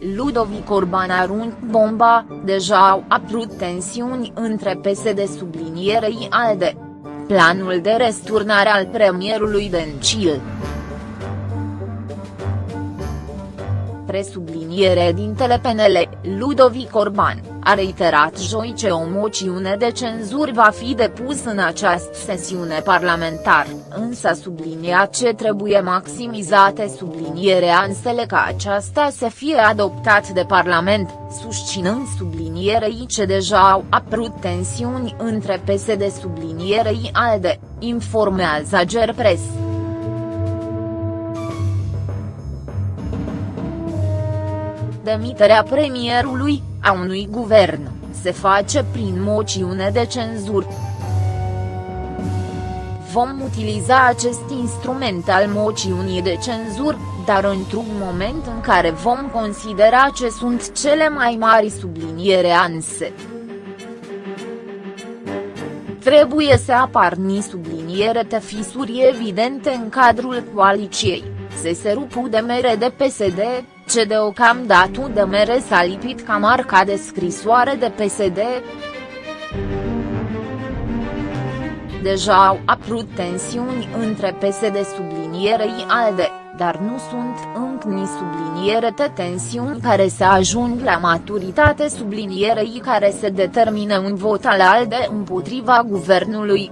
Ludovic Orban arunc bomba, deja au apărut tensiuni între PSD sublinierei ALDE. Planul de resturnare al premierului Dencil. presubliniere dintele PNL, Ludovic Orban, a reiterat joi ce o moțiune de cenzură va fi depus în această sesiune parlamentar, însă sublinia ce trebuie maximizate sublinierea însele ca aceasta să fie adoptat de Parlament, susținând sublinierei ce deja au apărut tensiuni între PSD sublinierei ALDE, informează Gerpres. Demiterea premierului, a unui guvern, se face prin moțiune de cenzură. Vom utiliza acest instrument al moțiunii de cenzură, dar într-un moment în care vom considera ce sunt cele mai mari subliniere anse. Trebuie să apar ni subliniere de fisuri evidente în cadrul coaliciei, se se rupu de mere de PSD, ce deocamdată de mere s-a lipit ca marca de scrisoare de PSD. Deja au apărut tensiuni între PSD sublinierei ALDE, dar nu sunt încă ni subliniere de tensiuni care să ajung la maturitate sublinierei care să determine un vot al ALDE împotriva guvernului.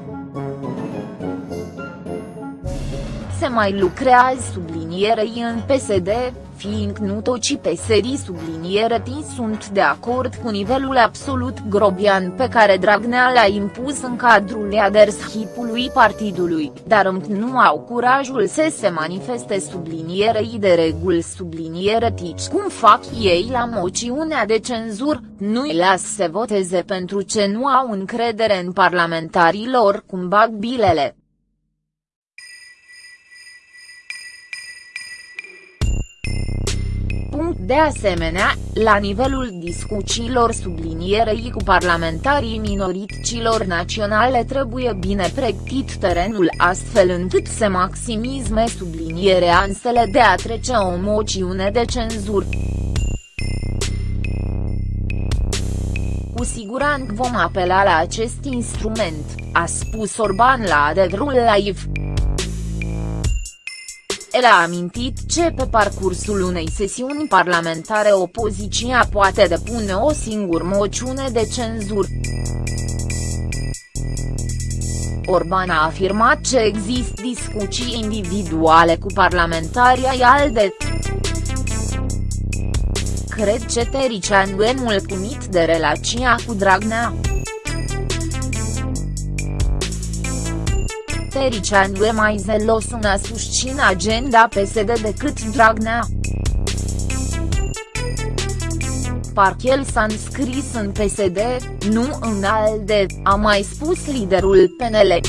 Se mai lucrează sublinierei în PSD, fiind nu toți peserii subliniere sunt de acord cu nivelul absolut grobian pe care Dragnea l-a impus în cadrul leadership-ului partidului, dar încă nu au curajul să se manifeste sublinierei de reguli subliniere tici cum fac ei la moțiunea de cenzur, nu-i las să voteze pentru ce nu au încredere în parlamentarii lor cum bag bilele. De asemenea, la nivelul discuțiilor sublinierei cu parlamentarii minorităților naționale trebuie bine pregătit terenul astfel încât să maximizme sublinierea ansele de a trece o moțiune de cenzură. Cu siguranță vom apela la acest instrument, a spus Orban la Adevărul Live. El a amintit ce pe parcursul unei sesiuni parlamentare opoziția poate depune o singură moțiune de cenzură. Orban a afirmat că există discuții individuale cu parlamentarii ai ALDE. Cred că Tericianu e mulțumit de relația cu Dragnea. Tericianu e mai zelos în a susține agenda PSD decât Dragnea. Parcă el s-a înscris în PSD, nu în ALDE, a mai spus liderul PNL.